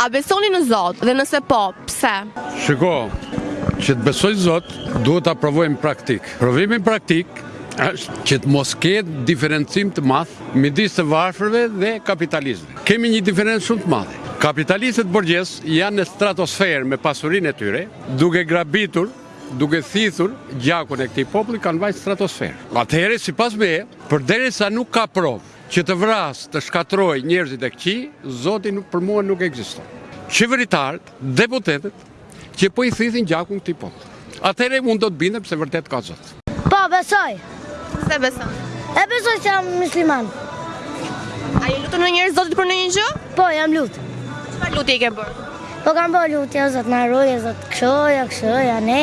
A besoni në Zot dhe nëse po, pse? Shiko, që të besoj Zot, duhet ta provojmë praktik. Provimi praktik është që të mos ketë diferencim të madh midis të varfërve dhe kapitalistëve. Kemi një diferencë shumë të madhe. Kapitalistët borgjes janë në stratosferë me pasurinë e tyre, duke grabitur duke thithur gjakun e këtij populli kanë vajt në stratosferë. Atëherë, sipas meje, përderisa nuk ka provë, Që të vrasë, të shkatërrojë njerëzit e këqij, Zoti për mua nuk ekziston. Qeveritarët, deputetët, që po i thithin gjakun këtij populli. Atëherë unë do të bindem se vërtetë ka Zot. Po, besoj. Pse beson? E besoj se jam musliman. A i lutur ndonjëherë Zotit për ndonjë gjë? Po, jam lut. Çfarë lutje ke bërë? Po kam bërë lutje, ja Zot, na ruj, ja Zot, kështu, kështu, ne.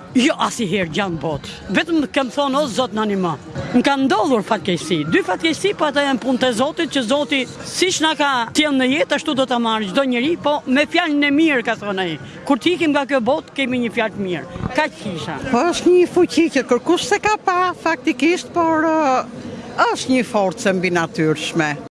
Jo asnjëherë gjë në botë. Vetëm kam thonë o Zot na ndihmo. Më kanë ndodhur fatkeqësi. Dy fatkeqësi po ato janë punë të Zotit që Zoti siç na ka sjellë në jetë ashtu do ta marrë çdo njeri, po me fjalën e mirë ka thonë ai. Kur të ikim nga kjo botë kemi një fjalë të mirë. Kaq kisha. Po është një fuqi që kërkush s'e ka pa faktikisht, por është një forcë e mbinatyrshme.